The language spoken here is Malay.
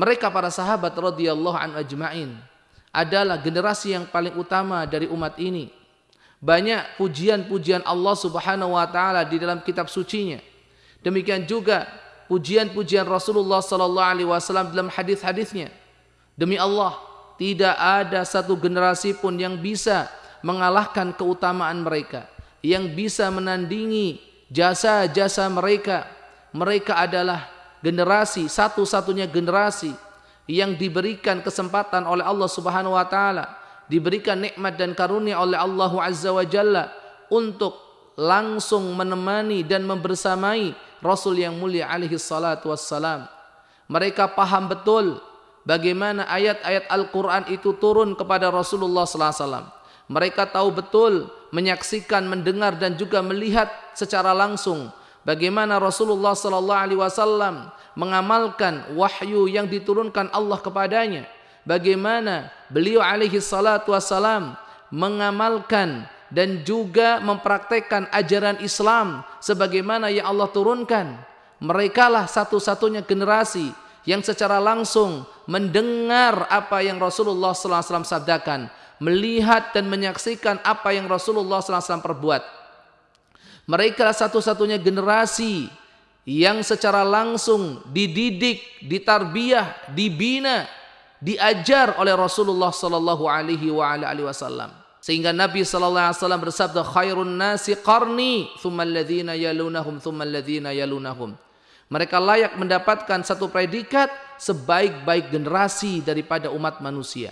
Mereka para sahabat radhiyallahu an ajma'in adalah generasi yang paling utama dari umat ini. Banyak pujian-pujian Allah Subhanahu wa taala di dalam kitab sucinya. Demikian juga pujian-pujian Rasulullah sallallahu alaihi wasallam dalam hadis-hadisnya. Demi Allah, tidak ada satu generasi pun yang bisa mengalahkan keutamaan mereka, yang bisa menandingi jasa-jasa mereka. Mereka adalah generasi satu-satunya generasi yang diberikan kesempatan oleh Allah Subhanahu wa taala, diberikan nikmat dan karunia oleh Allah Azza wa Jalla untuk langsung menemani dan membersamai Rasul yang mulia alaihi salatu wassalam. Mereka paham betul bagaimana ayat-ayat Al-Quran itu turun kepada Rasulullah SAW. Mereka tahu betul, menyaksikan, mendengar dan juga melihat secara langsung bagaimana Rasulullah SAW mengamalkan wahyu yang diturunkan Allah kepadanya. Bagaimana beliau alaihi salatu wassalam mengamalkan dan juga mempraktekkan ajaran Islam sebagaimana yang Allah turunkan. Mereka lah satu-satunya generasi yang secara langsung mendengar apa yang Rasulullah sallallahu alaihi wasallam sabdakan, melihat dan menyaksikan apa yang Rasulullah sallallahu alaihi wasallam perbuat. Mereka satu-satunya generasi yang secara langsung dididik, ditarbiyah, dibina, diajar oleh Rasulullah sallallahu alaihi wasallam. Sehingga Nabi sallallahu alaihi wasallam bersabda khairun nasi qarni thumma alladhina yalunahum thumma alladhina yalunahum. Mereka layak mendapatkan satu predikat sebaik-baik generasi daripada umat manusia.